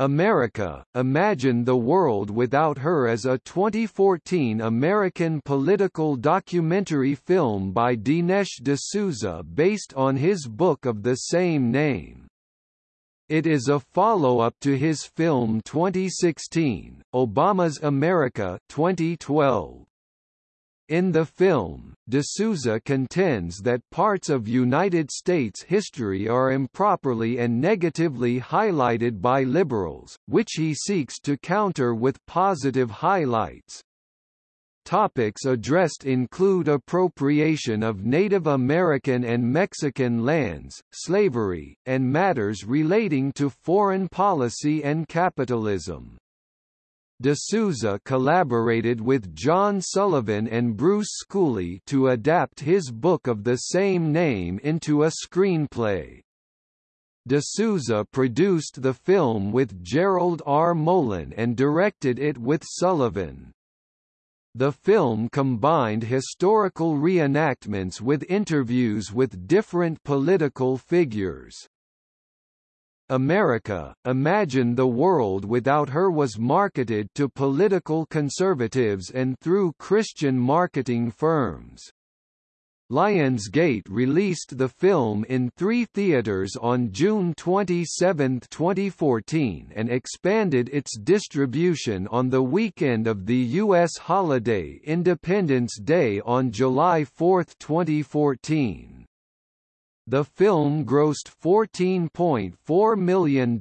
America, Imagine the World Without Her is a 2014 American political documentary film by Dinesh D'Souza based on his book of the same name. It is a follow-up to his film 2016, Obama's America 2012. In the film, D'Souza contends that parts of United States history are improperly and negatively highlighted by liberals, which he seeks to counter with positive highlights. Topics addressed include appropriation of Native American and Mexican lands, slavery, and matters relating to foreign policy and capitalism. D'Souza collaborated with John Sullivan and Bruce Schooley to adapt his book of the same name into a screenplay. D'Souza produced the film with Gerald R. Molen and directed it with Sullivan. The film combined historical reenactments with interviews with different political figures. America, Imagine the World Without Her was marketed to political conservatives and through Christian marketing firms. Lionsgate released the film in three theaters on June 27, 2014 and expanded its distribution on the weekend of the U.S. holiday Independence Day on July 4, 2014. The film grossed $14.4 million,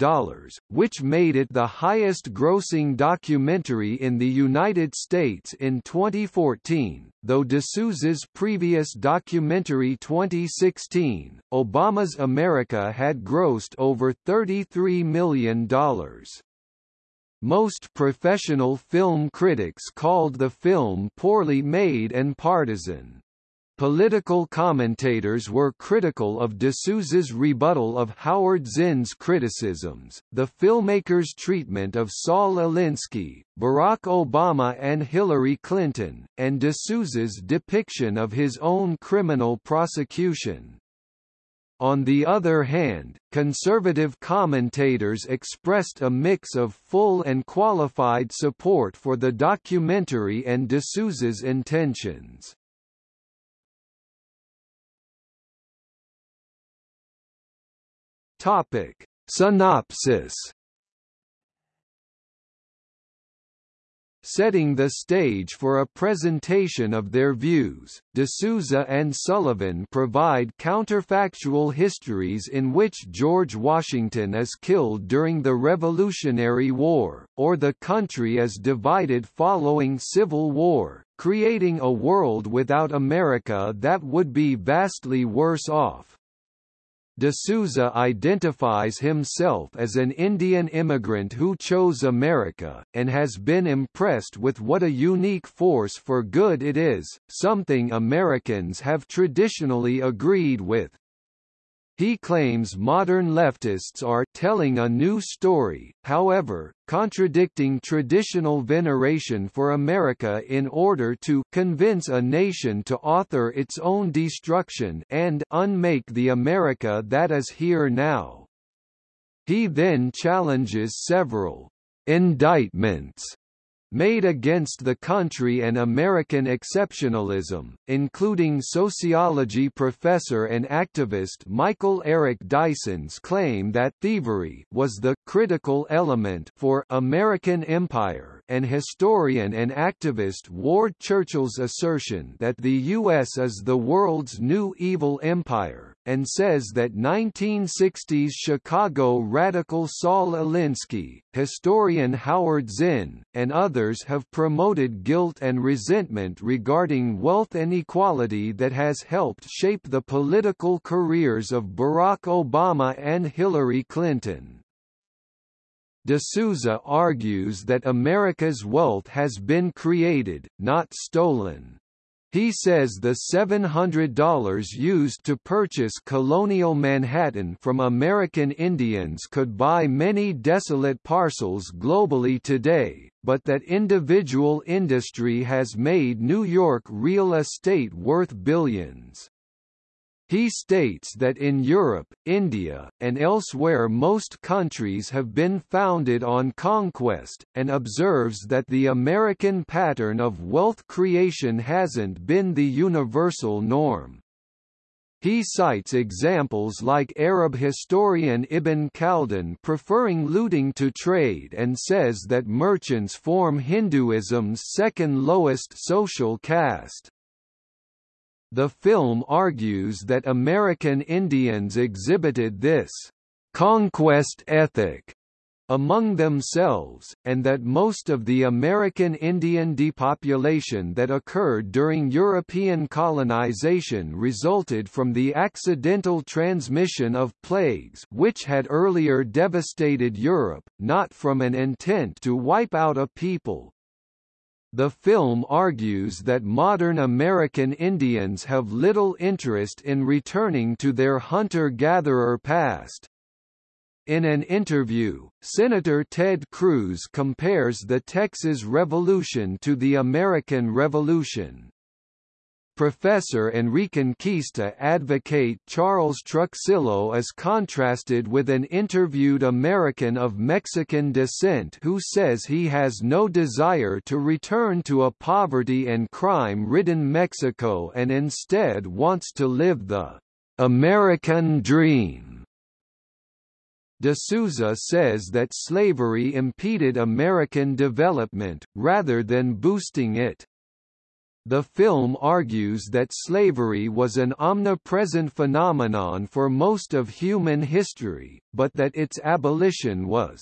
which made it the highest-grossing documentary in the United States in 2014, though D'Souza's previous documentary 2016, Obama's America had grossed over $33 million. Most professional film critics called the film poorly made and partisan. Political commentators were critical of D'Souza's rebuttal of Howard Zinn's criticisms, the filmmaker's treatment of Saul Alinsky, Barack Obama and Hillary Clinton, and D'Souza's depiction of his own criminal prosecution. On the other hand, conservative commentators expressed a mix of full and qualified support for the documentary and D'Souza's intentions. Topic. Synopsis Setting the stage for a presentation of their views, D'Souza and Sullivan provide counterfactual histories in which George Washington is killed during the Revolutionary War, or the country is divided following Civil War, creating a world without America that would be vastly worse off. D'Souza identifies himself as an Indian immigrant who chose America, and has been impressed with what a unique force for good it is, something Americans have traditionally agreed with. He claims modern leftists are telling a new story, however, contradicting traditional veneration for America in order to convince a nation to author its own destruction and unmake the America that is here now. He then challenges several indictments made against the country and American exceptionalism, including sociology professor and activist Michael Eric Dyson's claim that thievery was the critical element for American empire and historian and activist Ward Churchill's assertion that the U.S. is the world's new evil empire and says that 1960s Chicago radical Saul Alinsky, historian Howard Zinn, and others have promoted guilt and resentment regarding wealth inequality that has helped shape the political careers of Barack Obama and Hillary Clinton. D'Souza argues that America's wealth has been created, not stolen. He says the $700 used to purchase colonial Manhattan from American Indians could buy many desolate parcels globally today, but that individual industry has made New York real estate worth billions. He states that in Europe, India, and elsewhere most countries have been founded on conquest, and observes that the American pattern of wealth creation hasn't been the universal norm. He cites examples like Arab historian Ibn Khaldun preferring looting to trade and says that merchants form Hinduism's second lowest social caste. The film argues that American Indians exhibited this conquest ethic among themselves, and that most of the American Indian depopulation that occurred during European colonization resulted from the accidental transmission of plagues which had earlier devastated Europe, not from an intent to wipe out a people, the film argues that modern American Indians have little interest in returning to their hunter-gatherer past. In an interview, Senator Ted Cruz compares the Texas Revolution to the American Revolution. Professor and Reconquista advocate Charles Truxillo is contrasted with an interviewed American of Mexican descent who says he has no desire to return to a poverty and crime-ridden Mexico and instead wants to live the American dream. D'Souza says that slavery impeded American development, rather than boosting it. The film argues that slavery was an omnipresent phenomenon for most of human history, but that its abolition was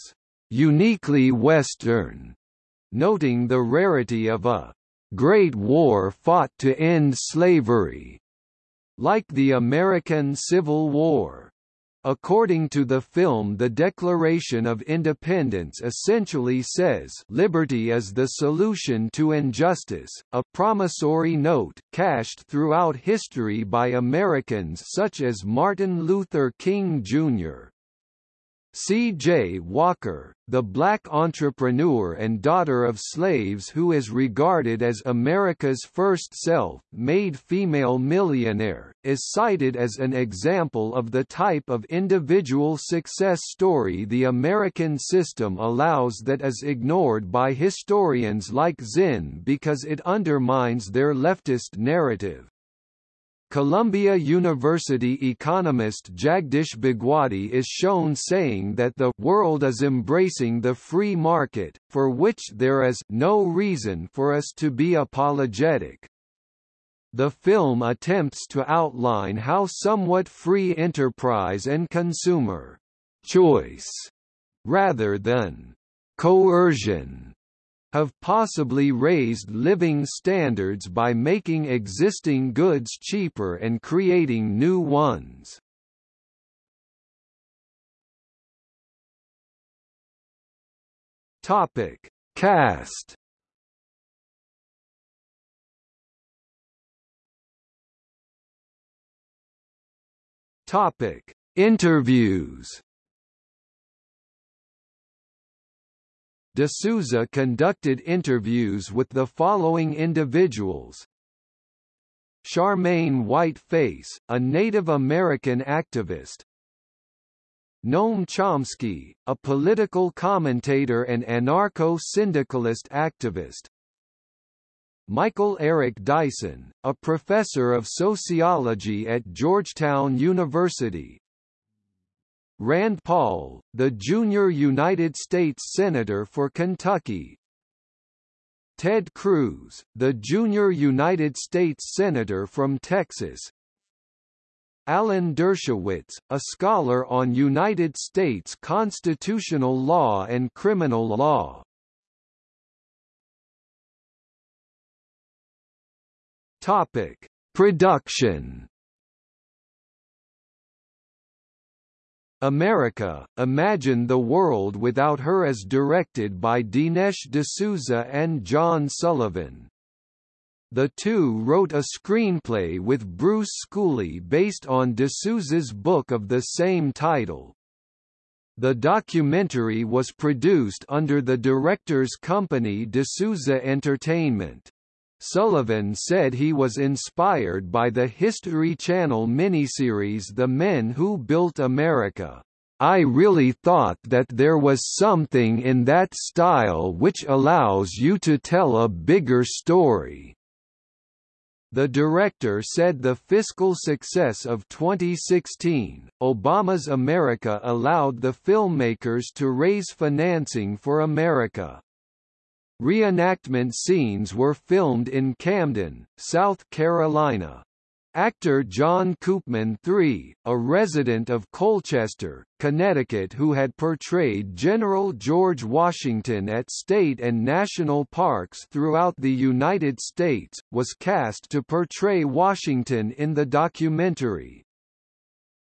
uniquely Western, noting the rarity of a great war fought to end slavery, like the American Civil War. According to the film the Declaration of Independence essentially says liberty is the solution to injustice, a promissory note cashed throughout history by Americans such as Martin Luther King Jr. C. J. Walker, the black entrepreneur and daughter of slaves who is regarded as America's first self-made female millionaire, is cited as an example of the type of individual success story the American system allows that is ignored by historians like Zinn because it undermines their leftist narrative. Columbia University economist Jagdish Bhagwati is shown saying that the world is embracing the free market, for which there is no reason for us to be apologetic. The film attempts to outline how somewhat free enterprise and consumer choice, rather than coercion, have possibly raised living standards by making existing goods cheaper and creating new ones. Topic: Cast. Topic: Interviews. D'Souza conducted interviews with the following individuals. Charmaine Whiteface, a Native American activist. Noam Chomsky, a political commentator and anarcho-syndicalist activist. Michael Eric Dyson, a professor of sociology at Georgetown University Rand Paul, the junior United States Senator for Kentucky. Ted Cruz, the junior United States Senator from Texas. Alan Dershowitz, a scholar on United States constitutional law and criminal law. Topic. Production America, Imagine the World Without Her is directed by Dinesh D'Souza and John Sullivan. The two wrote a screenplay with Bruce Schooley based on D'Souza's book of the same title. The documentary was produced under the director's company D'Souza Entertainment. Sullivan said he was inspired by the History Channel miniseries The Men Who Built America. I really thought that there was something in that style which allows you to tell a bigger story. The director said the fiscal success of 2016, Obama's America allowed the filmmakers to raise financing for America. Reenactment scenes were filmed in Camden, South Carolina. Actor John Koopman III, a resident of Colchester, Connecticut who had portrayed General George Washington at state and national parks throughout the United States, was cast to portray Washington in the documentary.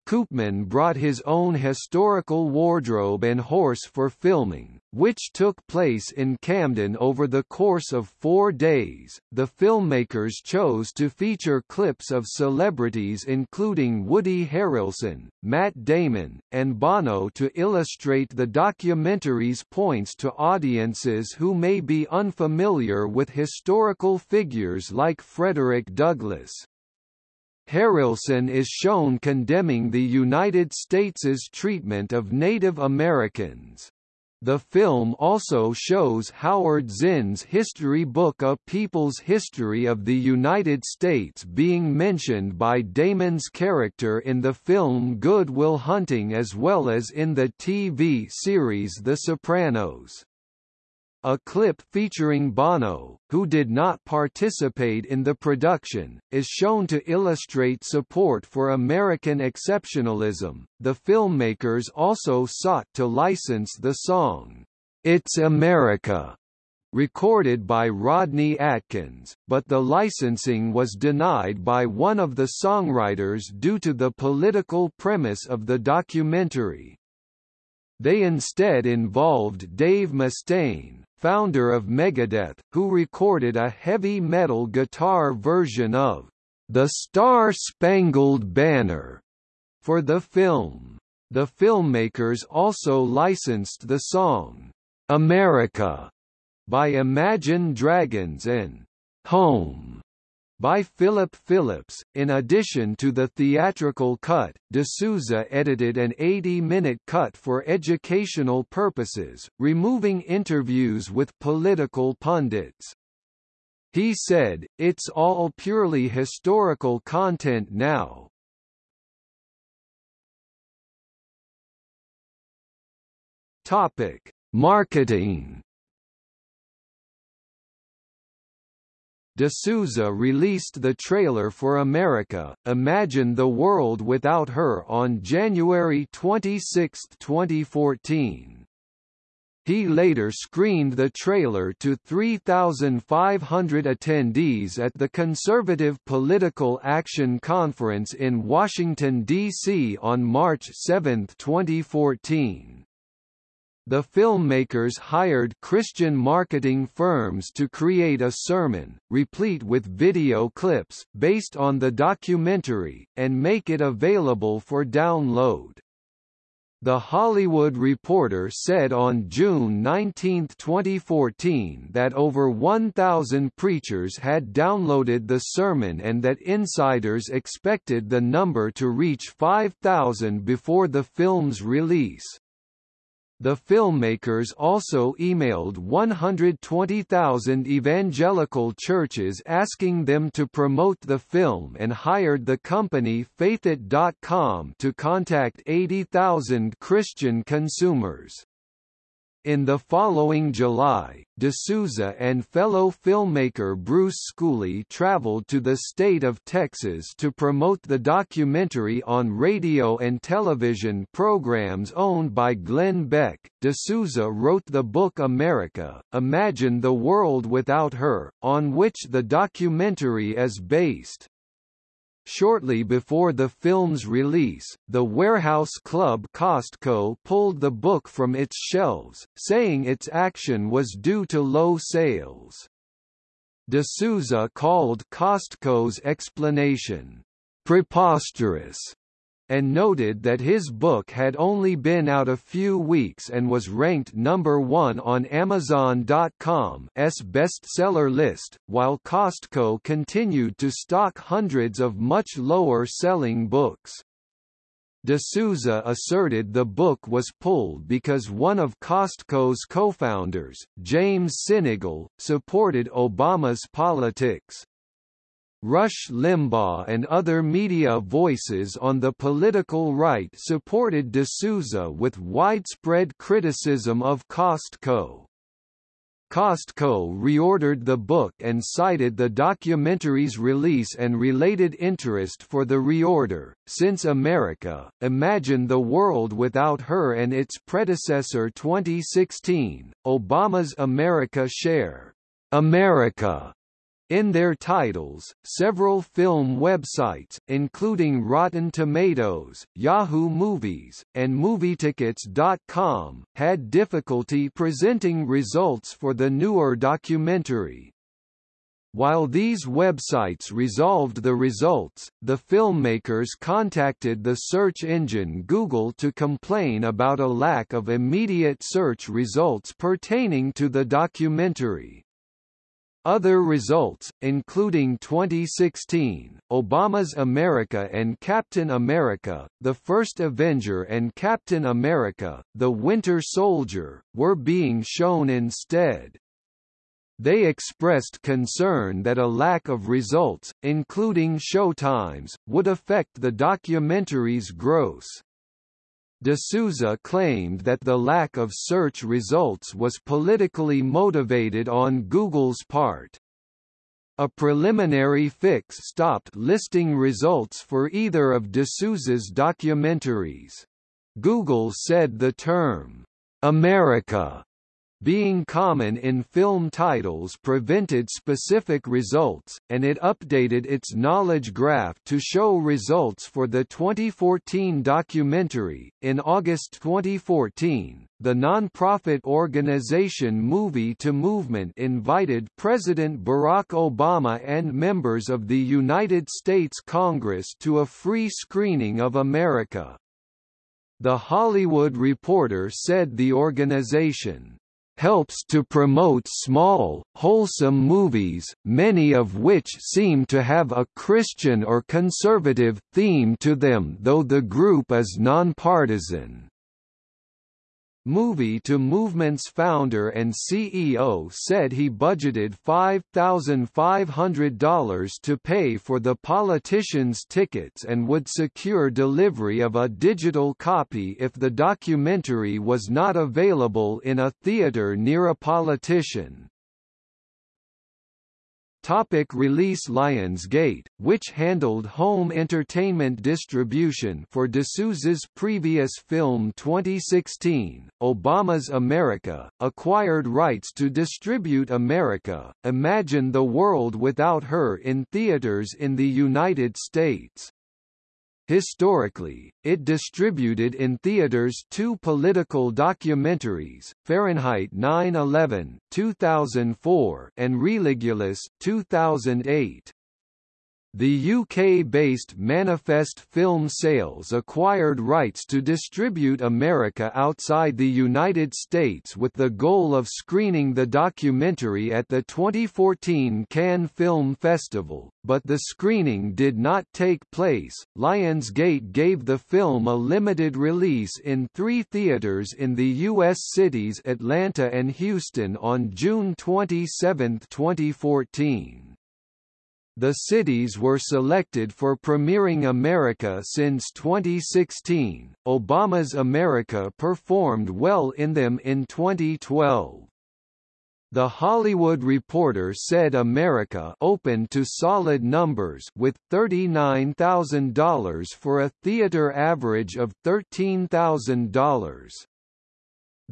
Koopman brought his own historical wardrobe and horse for filming, which took place in Camden over the course of four days. The filmmakers chose to feature clips of celebrities including Woody Harrelson, Matt Damon, and Bono to illustrate the documentary's points to audiences who may be unfamiliar with historical figures like Frederick Douglass. Harrelson is shown condemning the United States' treatment of Native Americans. The film also shows Howard Zinn's history book A People's History of the United States being mentioned by Damon's character in the film Good Will Hunting as well as in the TV series The Sopranos. A clip featuring Bono, who did not participate in the production, is shown to illustrate support for American exceptionalism. The filmmakers also sought to license the song, It's America, recorded by Rodney Atkins, but the licensing was denied by one of the songwriters due to the political premise of the documentary. They instead involved Dave Mustaine, founder of Megadeth, who recorded a heavy metal guitar version of The Star Spangled Banner for the film. The filmmakers also licensed the song America by Imagine Dragons and Home by Philip Phillips. In addition to the theatrical cut, D'Souza edited an 80-minute cut for educational purposes, removing interviews with political pundits. He said, it's all purely historical content now. Topic: Marketing D'Souza released the trailer for America, Imagine the World Without Her on January 26, 2014. He later screened the trailer to 3,500 attendees at the Conservative Political Action Conference in Washington, D.C. on March 7, 2014 the filmmakers hired Christian marketing firms to create a sermon, replete with video clips, based on the documentary, and make it available for download. The Hollywood Reporter said on June 19, 2014 that over 1,000 preachers had downloaded the sermon and that insiders expected the number to reach 5,000 before the film's release. The filmmakers also emailed 120,000 evangelical churches asking them to promote the film and hired the company Faithit.com to contact 80,000 Christian consumers. In the following July, D'Souza and fellow filmmaker Bruce Schooley traveled to the state of Texas to promote the documentary on radio and television programs owned by Glenn Beck. D'Souza wrote the book America, Imagine the World Without Her, on which the documentary is based. Shortly before the film's release, the warehouse club Costco pulled the book from its shelves, saying its action was due to low sales. D'Souza called Costco's explanation, preposterous, and noted that his book had only been out a few weeks and was ranked number one on Amazon.com's bestseller list, while Costco continued to stock hundreds of much lower-selling books. D'Souza asserted the book was pulled because one of Costco's co-founders, James Sinegal, supported Obama's politics. Rush Limbaugh and other media voices on the political right supported D'Souza with widespread criticism of Costco. Costco reordered the book and cited the documentary's release and related interest for the reorder. Since America, Imagine the World Without Her and its predecessor 2016, Obama's America Share, America in their titles, several film websites, including Rotten Tomatoes, Yahoo Movies, and MovieTickets.com, had difficulty presenting results for the newer documentary. While these websites resolved the results, the filmmakers contacted the search engine Google to complain about a lack of immediate search results pertaining to the documentary. Other results, including 2016, Obama's America and Captain America, The First Avenger and Captain America, The Winter Soldier, were being shown instead. They expressed concern that a lack of results, including showtimes, would affect the documentary's gross. D'Souza claimed that the lack of search results was politically motivated on Google's part. A preliminary fix stopped listing results for either of D'Souza's documentaries. Google said the term, America being common in film titles prevented specific results, and it updated its knowledge graph to show results for the 2014 documentary. In August 2014, the nonprofit organization Movie to Movement invited President Barack Obama and members of the United States Congress to a free screening of America. The Hollywood Reporter said the organization helps to promote small, wholesome movies, many of which seem to have a Christian or conservative theme to them though the group is nonpartisan. Movie to Movement's founder and CEO said he budgeted $5,500 to pay for the politicians' tickets and would secure delivery of a digital copy if the documentary was not available in a theater near a politician. Topic release Lionsgate, which handled home entertainment distribution for D'Souza's previous film 2016, Obama's America, acquired rights to distribute America, Imagine the World Without Her in theaters in the United States. Historically, it distributed in theaters two political documentaries, Fahrenheit 9/11 (2004) and Religulous (2008). The UK-based Manifest Film Sales acquired rights to distribute America outside the United States with the goal of screening the documentary at the 2014 Cannes Film Festival, but the screening did not take place. Lionsgate gave the film a limited release in three theaters in the U.S. cities Atlanta and Houston on June 27, 2014. The cities were selected for premiering America since 2016. Obama's America performed well in them in 2012. The Hollywood Reporter said America opened to solid numbers with $39,000 for a theater average of $13,000.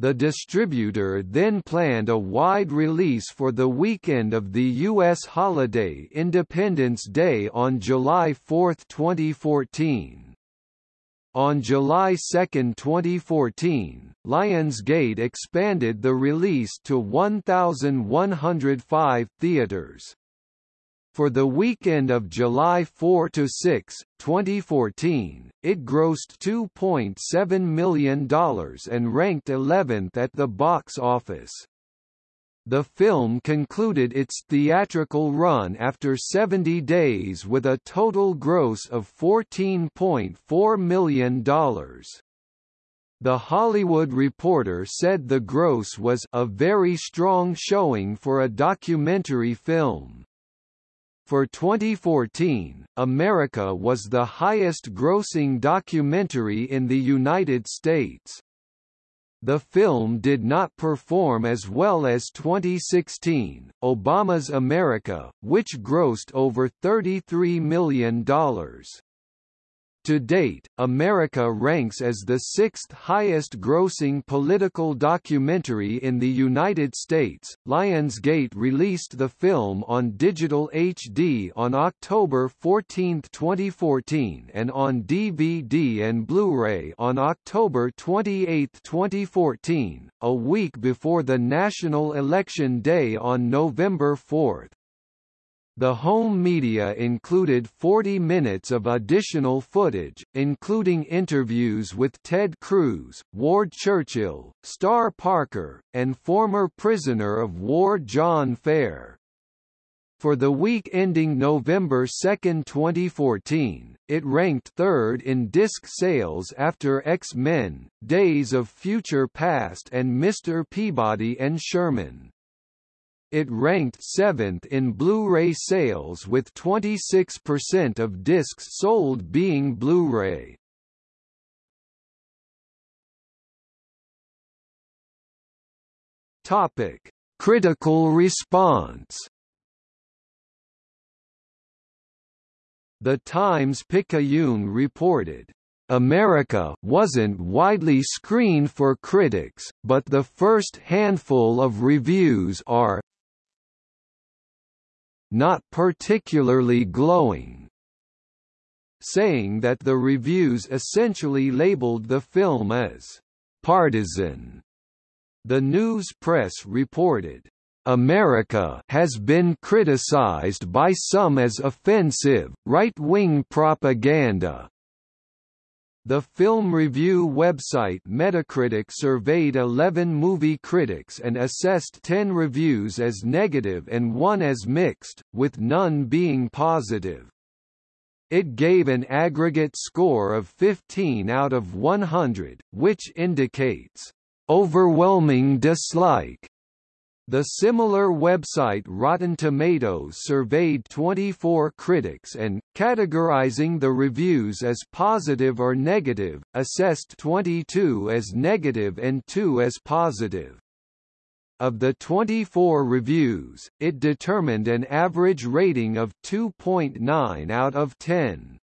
The distributor then planned a wide release for the weekend of the U.S. holiday Independence Day on July 4, 2014. On July 2, 2014, Lionsgate expanded the release to 1,105 theaters. For the weekend of July 4 to 6, 2014, it grossed $2.7 million and ranked 11th at the box office. The film concluded its theatrical run after 70 days with a total gross of $14.4 million. The Hollywood Reporter said the gross was a very strong showing for a documentary film. For 2014, America was the highest-grossing documentary in the United States. The film did not perform as well as 2016, Obama's America, which grossed over $33 million. To date, America ranks as the sixth highest grossing political documentary in the United States. Lionsgate released the film on digital HD on October 14, 2014 and on DVD and Blu-ray on October 28, 2014, a week before the national election day on November 4. The home media included 40 minutes of additional footage, including interviews with Ted Cruz, Ward Churchill, Star Parker, and former prisoner of war John Fair. For the week ending November 2, 2014, it ranked third in disc sales after X-Men, Days of Future Past and Mr. Peabody and Sherman. It ranked 7th in Blu-ray sales with 26% of discs sold being Blu-ray. Topic: Critical response. The Times-Picayune reported, America wasn't widely screened for critics, but the first handful of reviews are not particularly glowing, saying that the reviews essentially labeled the film as partisan. The news press reported, America has been criticized by some as offensive, right-wing propaganda, the film review website Metacritic surveyed 11 movie critics and assessed 10 reviews as negative and one as mixed, with none being positive. It gave an aggregate score of 15 out of 100, which indicates overwhelming dislike the similar website Rotten Tomatoes surveyed 24 critics and, categorizing the reviews as positive or negative, assessed 22 as negative and 2 as positive. Of the 24 reviews, it determined an average rating of 2.9 out of 10.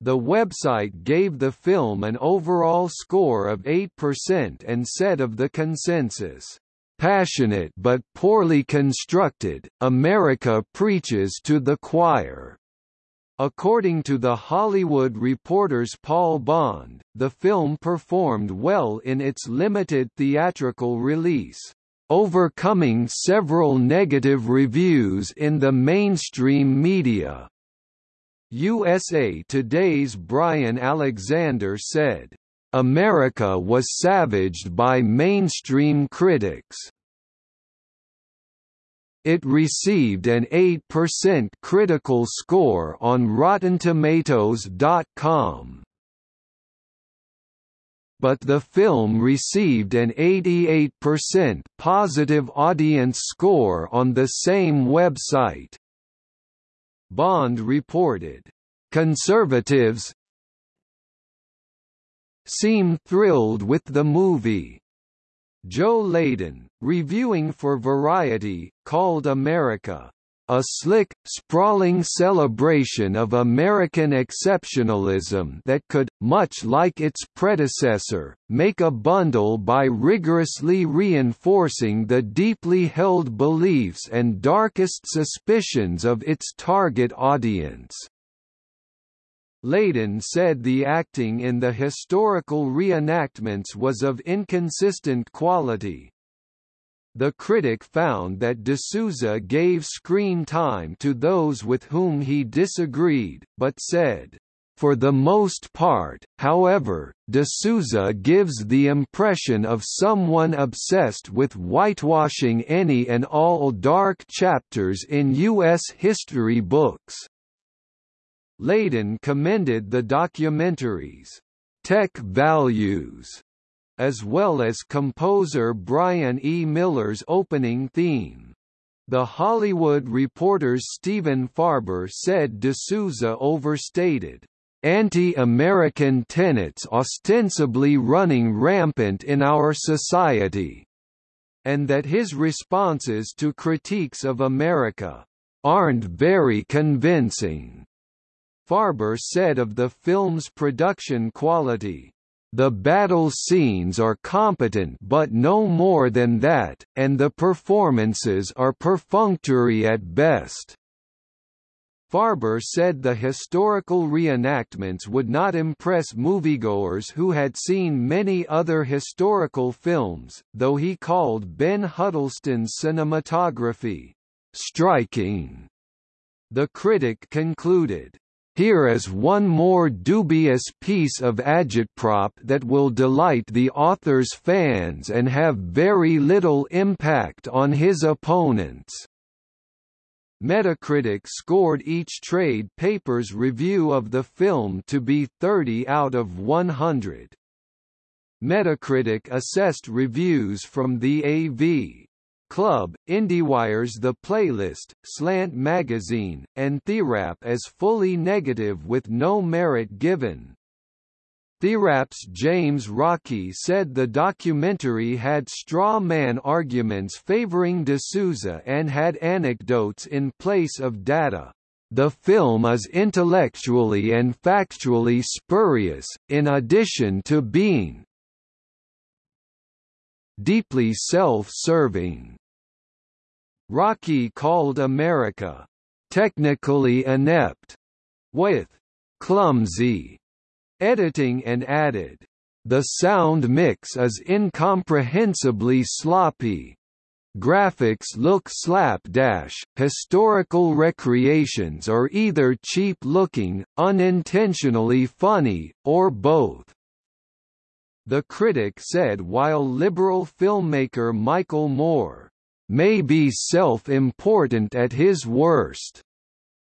The website gave the film an overall score of 8% and said of the consensus, Passionate but poorly constructed, America preaches to the choir. According to The Hollywood Reporter's Paul Bond, the film performed well in its limited theatrical release, overcoming several negative reviews in the mainstream media. USA Today's Brian Alexander said, America was savaged by mainstream critics. It received an 8% critical score on RottenTomatoes.com. But the film received an 88% positive audience score on the same website. Bond reported, "...conservatives, seem thrilled with the movie. Joe Leydon, reviewing for Variety, called America a slick, sprawling celebration of American exceptionalism that could, much like its predecessor, make a bundle by rigorously reinforcing the deeply held beliefs and darkest suspicions of its target audience. Leydon said the acting in the historical reenactments was of inconsistent quality. The critic found that D'Souza gave screen time to those with whom he disagreed, but said, for the most part, however, D'Souza gives the impression of someone obsessed with whitewashing any and all dark chapters in U.S. history books. Leydon commended the documentary's tech values, as well as composer Brian E. Miller's opening theme. The Hollywood Reporter's Stephen Farber said D'Souza overstated anti-American tenets ostensibly running rampant in our society, and that his responses to critiques of America aren't very convincing. Farber said of the film's production quality, the battle scenes are competent but no more than that, and the performances are perfunctory at best. Farber said the historical reenactments would not impress moviegoers who had seen many other historical films, though he called Ben Huddleston's cinematography, "...striking." The critic concluded, here is one more dubious piece of agitprop that will delight the author's fans and have very little impact on his opponents. Metacritic scored each trade paper's review of the film to be 30 out of 100. Metacritic assessed reviews from the AV Club, IndieWire's The Playlist, Slant Magazine, and TheWrap as fully negative with no merit given. TheWrap's James Rocchi said the documentary had straw man arguments favoring D'Souza and had anecdotes in place of data. The film is intellectually and factually spurious, in addition to being deeply self-serving. Rocchi called America technically inept, with clumsy editing and added, The sound mix is incomprehensibly sloppy. Graphics look slapdash, historical recreations are either cheap-looking, unintentionally funny, or both. The critic said while liberal filmmaker Michael Moore may be self-important at his worst,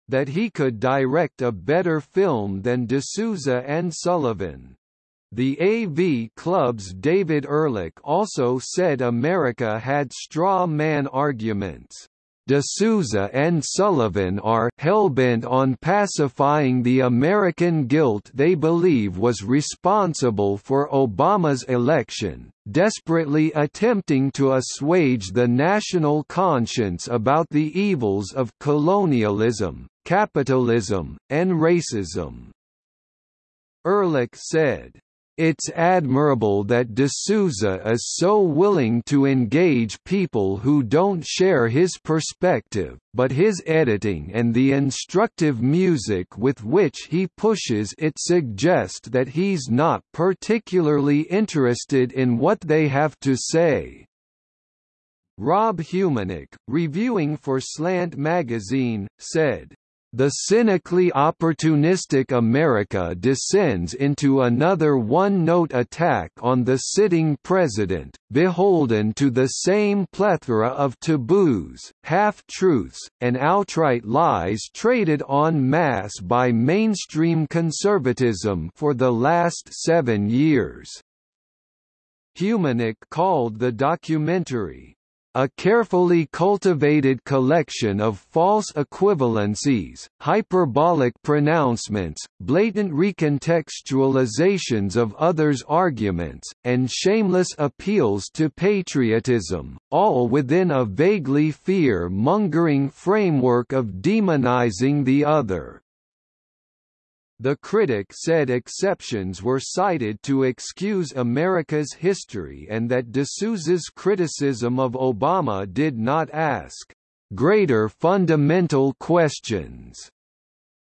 that he could direct a better film than D'Souza and Sullivan. The AV Club's David Ehrlich also said America had straw man arguments. D'Souza and Sullivan are hellbent on pacifying the American guilt they believe was responsible for Obama's election, desperately attempting to assuage the national conscience about the evils of colonialism, capitalism, and racism. Ehrlich said, it's admirable that D'Souza is so willing to engage people who don't share his perspective, but his editing and the instructive music with which he pushes it suggest that he's not particularly interested in what they have to say. Rob Humanick, reviewing for Slant magazine, said, the cynically opportunistic America descends into another one-note attack on the sitting president, beholden to the same plethora of taboos, half-truths, and outright lies traded en masse by mainstream conservatism for the last seven years. Humanick called the documentary, a carefully cultivated collection of false equivalencies, hyperbolic pronouncements, blatant recontextualizations of others' arguments, and shameless appeals to patriotism, all within a vaguely fear-mongering framework of demonizing the other. The critic said exceptions were cited to excuse America's history and that D'Souza's criticism of Obama did not ask greater fundamental questions.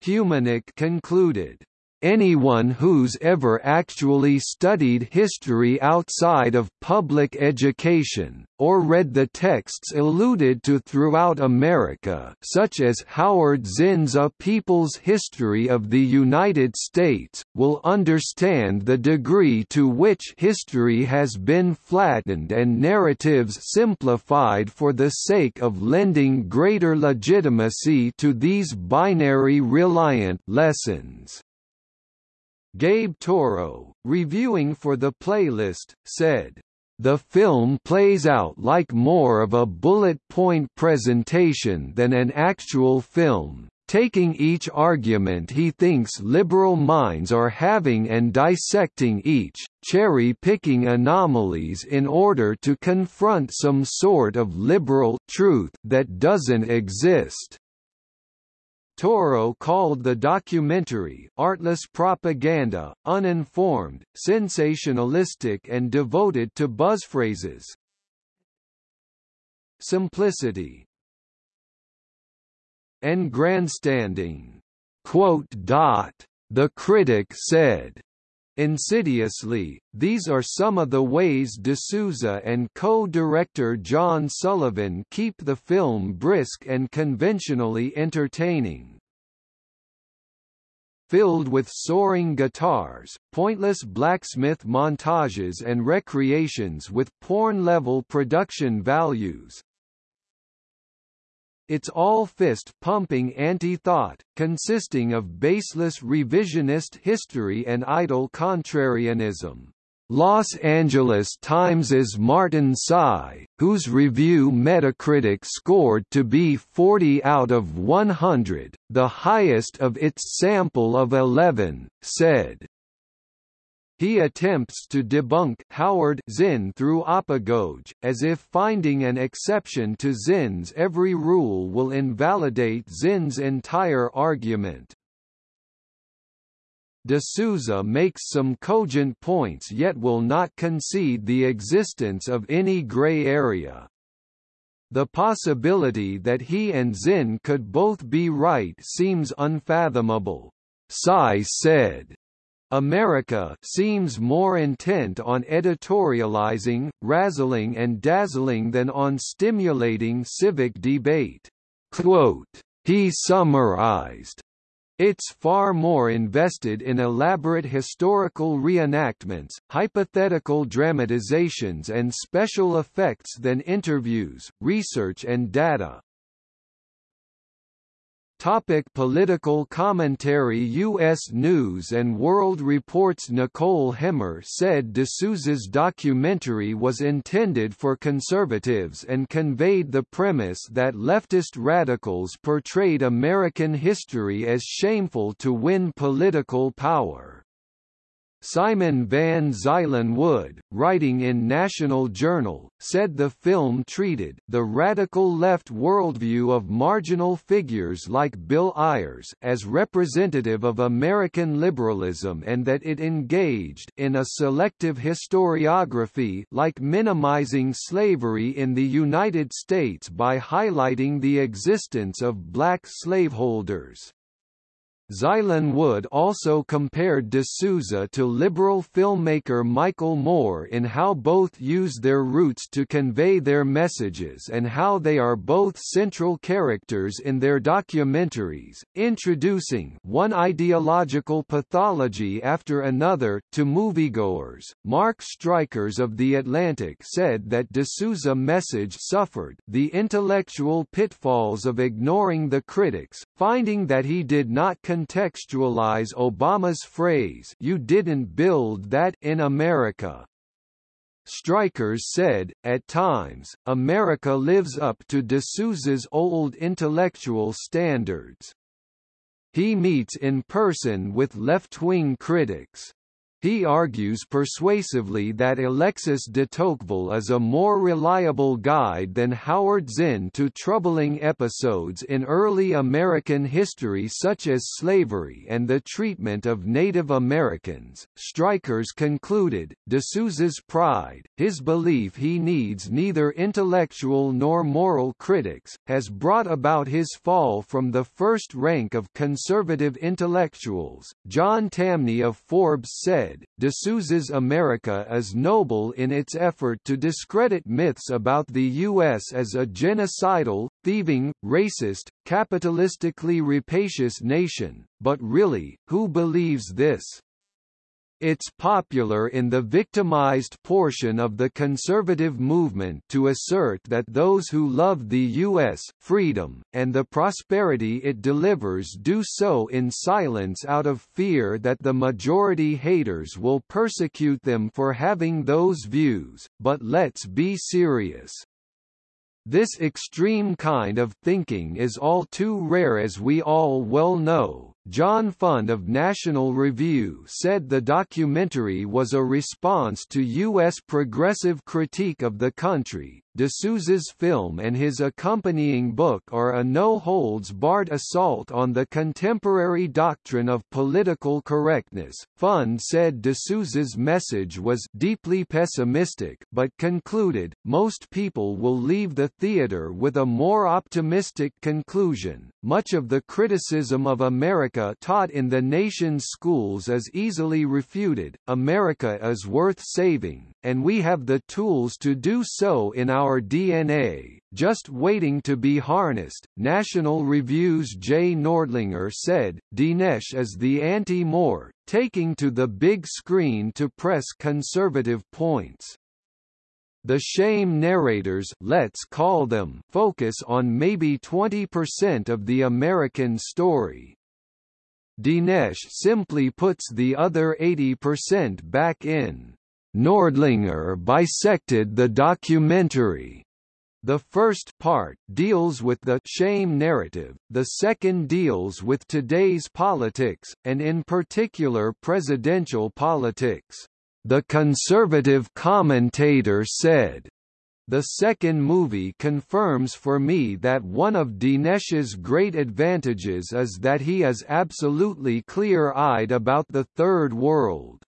Humanick concluded, Anyone who's ever actually studied history outside of public education, or read the texts alluded to throughout America such as Howard Zinn's A People's History of the United States, will understand the degree to which history has been flattened and narratives simplified for the sake of lending greater legitimacy to these binary-reliant lessons. Gabe Toro, reviewing for the playlist, said, the film plays out like more of a bullet point presentation than an actual film, taking each argument he thinks liberal minds are having and dissecting each, cherry-picking anomalies in order to confront some sort of liberal truth that doesn't exist. Toro called the documentary artless propaganda, uninformed, sensationalistic and devoted to buzzphrases. Simplicity and grandstanding. Quote, dot, The critic said, Insidiously, these are some of the ways D'Souza and co-director John Sullivan keep the film brisk and conventionally entertaining. Filled with soaring guitars, pointless blacksmith montages and recreations with porn-level production values, it's all fist-pumping anti-thought, consisting of baseless revisionist history and idle contrarianism. Los Angeles Times's Martin Tsai, whose review Metacritic scored to be 40 out of 100, the highest of its sample of 11, said, he attempts to debunk Howard Zinn through apagoge, as if finding an exception to Zinn's every rule will invalidate Zinn's entire argument. D'Souza makes some cogent points yet will not concede the existence of any gray area. The possibility that he and Zinn could both be right seems unfathomable. Tsai said, America seems more intent on editorializing, razzling and dazzling than on stimulating civic debate. Quote, he summarized, it's far more invested in elaborate historical reenactments, hypothetical dramatizations and special effects than interviews, research and data. Topic political commentary U.S. News & World Report's Nicole Hemmer said D'Souza's documentary was intended for conservatives and conveyed the premise that leftist radicals portrayed American history as shameful to win political power. Simon van Zuylen-Wood, writing in National Journal, said the film treated the radical left worldview of marginal figures like Bill Ayers as representative of American liberalism and that it engaged in a selective historiography like minimizing slavery in the United States by highlighting the existence of black slaveholders. Zuylen-Wood also compared D'Souza to liberal filmmaker Michael Moore in how both use their roots to convey their messages and how they are both central characters in their documentaries, introducing one ideological pathology after another to moviegoers. Mark Stricherz of The Atlantic said that D'Souza message suffered the intellectual pitfalls of ignoring the critics, finding that he did not contextualize Obama's phrase you didn't build that in America. Stricherz said, at times, America lives up to D'Souza's old intellectual standards. He meets in person with left-wing critics. He argues persuasively that Alexis de Tocqueville is a more reliable guide than Howard Zinn to troubling episodes in early American history such as slavery and the treatment of Native Americans. Stricherz concluded, D'Souza's pride, his belief he needs neither intellectual nor moral critics, has brought about his fall from the first rank of conservative intellectuals. John Tamny of Forbes said, said, D'Souza's America is noble in its effort to discredit myths about the U.S. as a genocidal, thieving, racist, capitalistically rapacious nation, but really, who believes this? It's popular in the victimized portion of the conservative movement to assert that those who love the U.S., freedom, and the prosperity it delivers do so in silence out of fear that the majority haters will persecute them for having those views, but let's be serious. This extreme kind of thinking is all too rare as we all well know, John Fund of National Review said the documentary was a response to U.S. progressive critique of the country. D'Souza's film and his accompanying book are a no-holds-barred assault on the contemporary doctrine of political correctness. Fund said D'Souza's message was deeply pessimistic but concluded, most people will leave the theater with a more optimistic conclusion. Much of the criticism of America taught in the nation's schools is easily refuted, America is worth saving, and we have the tools to do so in our DNA, just waiting to be harnessed. National Review's Jay Nordlinger said, Dinesh is the anti-Moore, taking to the big screen to press conservative points. The shame narrators let's call them focus on maybe 20% of the American story, Dinesh simply puts the other 80% back in. Nordlinger bisected the documentary. The first part deals with the shame narrative, the second deals with today's politics, and in particular presidential politics. The conservative commentator said, the second movie confirms for me that one of Dinesh's great advantages is that he is absolutely clear-eyed about the Third World.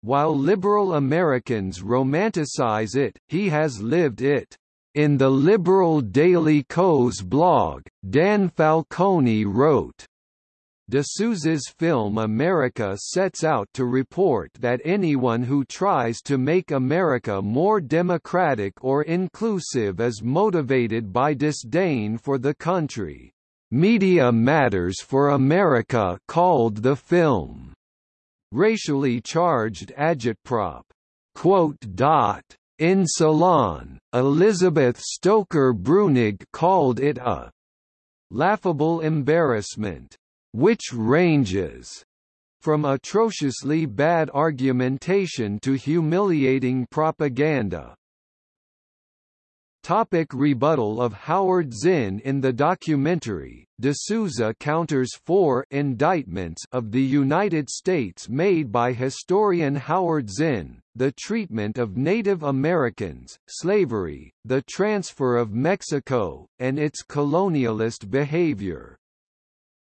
While liberal Americans romanticize it, he has lived it. In the liberal Daily Kos blog, Dan Falcone wrote, D'Souza's film America sets out to report that anyone who tries to make America more democratic or inclusive is motivated by disdain for the country. Media Matters for America called the film racially charged agitprop. In Salon, Elizabeth Stoker Bruenig called it a laughable embarrassment which ranges from atrociously bad argumentation to humiliating propaganda. Topic rebuttal of Howard Zinn In the documentary, D'Souza counters four indictments of the United States made by historian Howard Zinn, the treatment of Native Americans, slavery, the transfer of Mexico, and its colonialist behavior.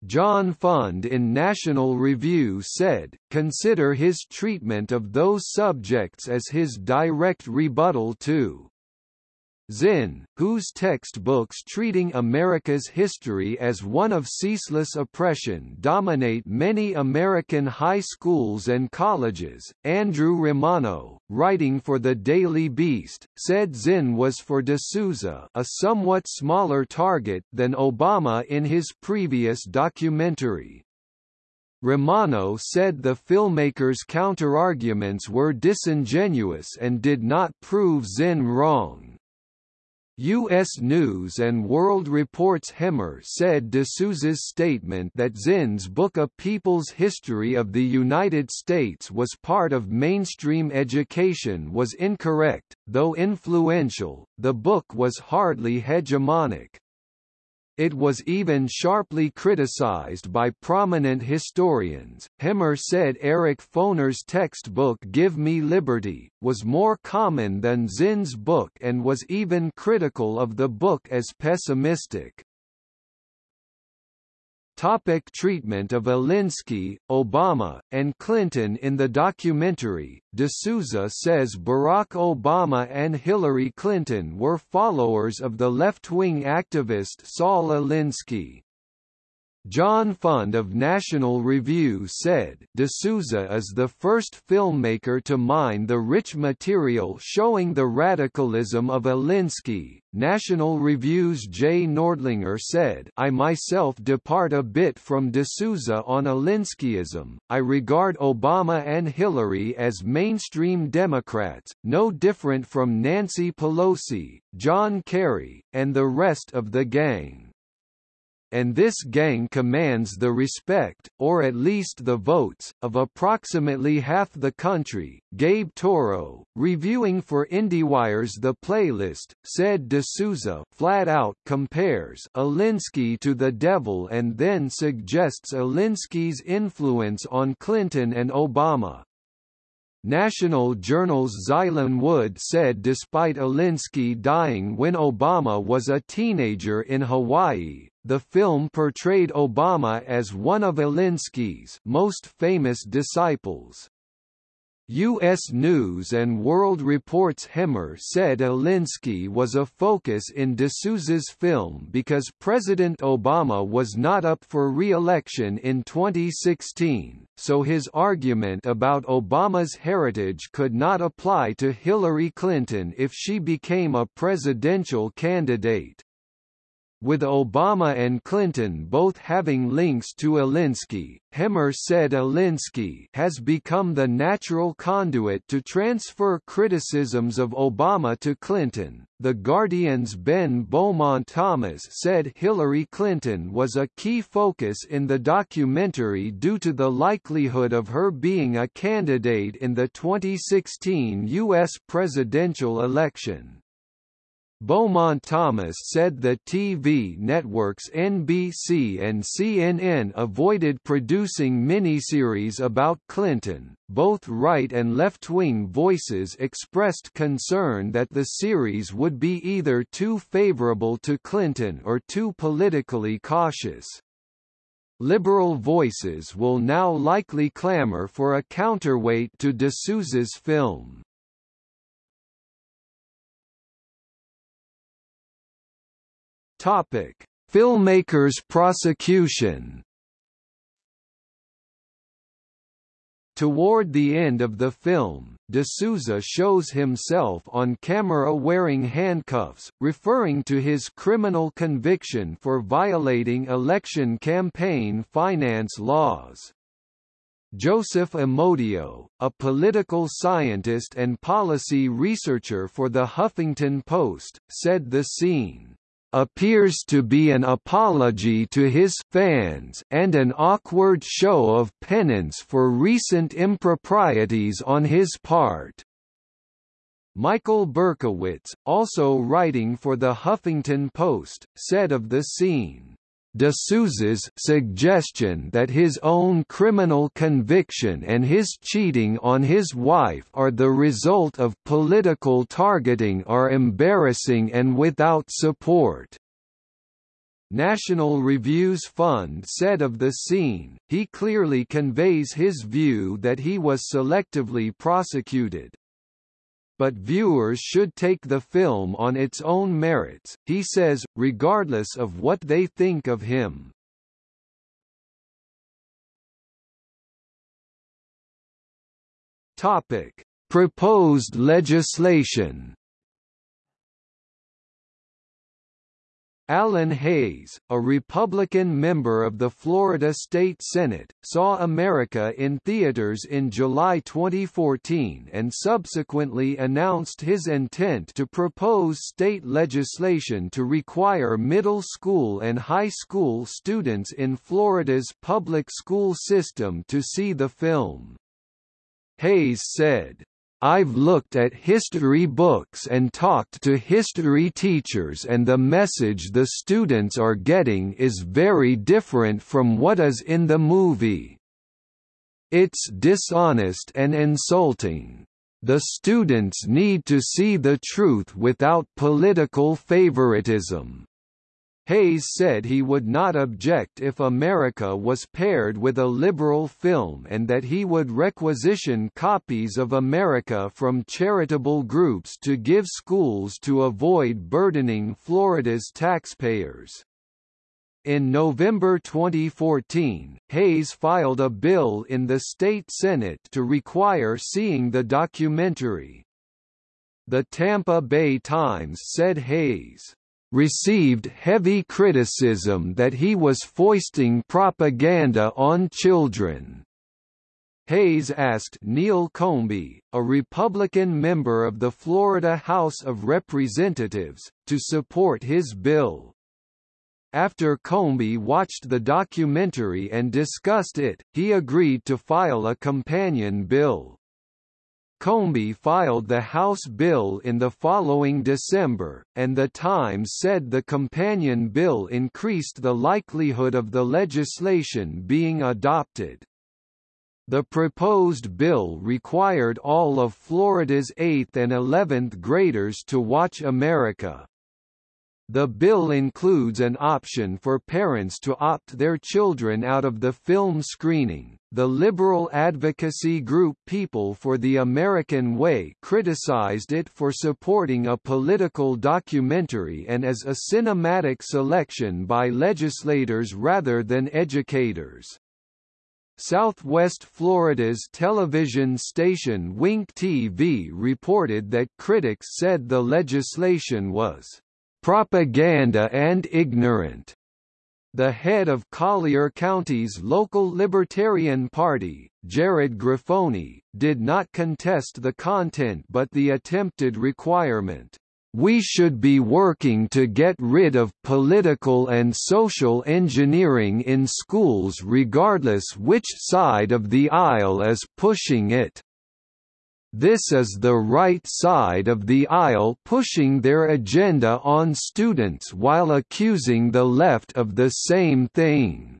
John Fund in National Review said, consider his treatment of those subjects as his direct rebuttal to Zinn, whose textbooks treating America's history as one of ceaseless oppression dominate many American high schools and colleges, Andrew Romano, writing for the Daily Beast, said Zinn was for D'Souza a somewhat smaller target than Obama in his previous documentary. Romano said the filmmaker's counterarguments were disingenuous and did not prove Zinn wrong. U.S. News & World Report's Hemmer said D'Souza's statement that Zinn's book A People's History of the United States was part of mainstream education was incorrect, though influential, the book was hardly hegemonic. It was even sharply criticized by prominent historians. Hemmer said Eric Foner's textbook Give Me Liberty was more common than Zinn's book and was even critical of the book as pessimistic. Topic treatment of Alinsky, Obama, and Clinton In the documentary, D'Souza says Barack Obama and Hillary Clinton were followers of the left-wing activist Saul Alinsky. John Fund of National Review said, D'Souza is the first filmmaker to mine the rich material showing the radicalism of Alinsky. National Review's Jay Nordlinger said, I myself depart a bit from D'Souza on Alinskyism. I regard Obama and Hillary as mainstream Democrats, no different from Nancy Pelosi, John Kerry, and the rest of the gang and this gang commands the respect, or at least the votes, of approximately half the country. Gabe Toro, reviewing for IndieWire's The Playlist, said D'Souza flat out compares Alinsky to the devil and then suggests Alinsky's influence on Clinton and Obama. National Journal's Zuylen-Wood said despite Alinsky dying when Obama was a teenager in Hawaii, the film portrayed Obama as one of Alinsky's most famous disciples. U.S. News and World Report's Hemmer said Alinsky was a focus in D'Souza's film because President Obama was not up for re-election in 2016, so his argument about Obama's heritage could not apply to Hillary Clinton if she became a presidential candidate. With Obama and Clinton both having links to Alinsky, Hemmer said Alinsky has become the natural conduit to transfer criticisms of Obama to Clinton. The Guardian's Ben Beaumont Thomas said Hillary Clinton was a key focus in the documentary due to the likelihood of her being a candidate in the 2016 U.S. presidential election. Beaumont Thomas said the TV networks NBC and CNN avoided producing miniseries about Clinton. Both right and left-wing voices expressed concern that the series would be either too favorable to Clinton or too politically cautious. Liberal voices will now likely clamor for a counterweight to D'Souza's film. Topic: Filmmakers' prosecution. Toward the end of the film, D'Souza shows himself on camera wearing handcuffs, referring to his criminal conviction for violating election campaign finance laws. Joseph Amodio, a political scientist and policy researcher for The Huffington Post, said the scene appears to be an apology to his fans and an awkward show of penance for recent improprieties on his part. Michael Berkowitz, also writing for The Huffington Post, said of the scene, D'Souza's suggestion that his own criminal conviction and his cheating on his wife are the result of political targeting are embarrassing and without support. National Review's Fund said of the scene, he clearly conveys his view that he was selectively prosecuted but viewers should take the film on its own merits, he says, regardless of what they think of him. Topic: Proposed legislation Alan Hays, a Republican member of the Florida State Senate, saw America in theaters in July 2014 and subsequently announced his intent to propose state legislation to require middle school and high school students in Florida's public school system to see the film. Hays said, I've looked at history books and talked to history teachers and the message the students are getting is very different from what is in the movie. It's dishonest and insulting. The students need to see the truth without political favoritism. Hays said he would not object if America was paired with a liberal film and that he would requisition copies of America from charitable groups to give schools to avoid burdening Florida's taxpayers. In November 2014, Hays filed a bill in the state Senate to require seeing the documentary. The Tampa Bay Times said Hays received heavy criticism that he was foisting propaganda on children. Hays asked Neil Combee, a Republican member of the Florida House of Representatives, to support his bill. After Combee watched the documentary and discussed it, he agreed to file a companion bill. Combee filed the House bill in the following December, and The Times said the companion bill increased the likelihood of the legislation being adopted. The proposed bill required all of Florida's 8th and 11th graders to watch America. The bill includes an option for parents to opt their children out of the film screening. The liberal advocacy group People for the American Way criticized it for supporting a political documentary and as a cinematic selection by legislators rather than educators. Southwest Florida's television station Wink TV reported that critics said the legislation was propaganda and ignorant. The head of Collier County's local Libertarian Party, Jared Grifoni, did not contest the content but the attempted requirement. We should be working to get rid of political and social engineering in schools regardless which side of the aisle is pushing it. This is the right side of the aisle pushing their agenda on students while accusing the left of the same thing.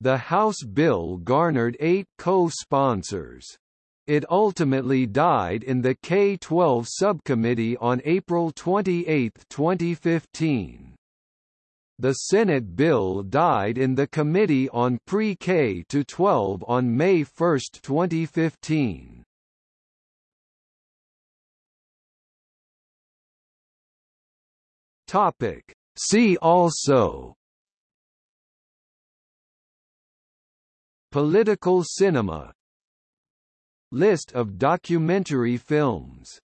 The House bill garnered eight co-sponsors. It ultimately died in the K-12 subcommittee on April 28, 2015. The Senate bill died in the Committee on Pre-K to 12 on May 1, 2015. Topic. See also Political cinema List of documentary films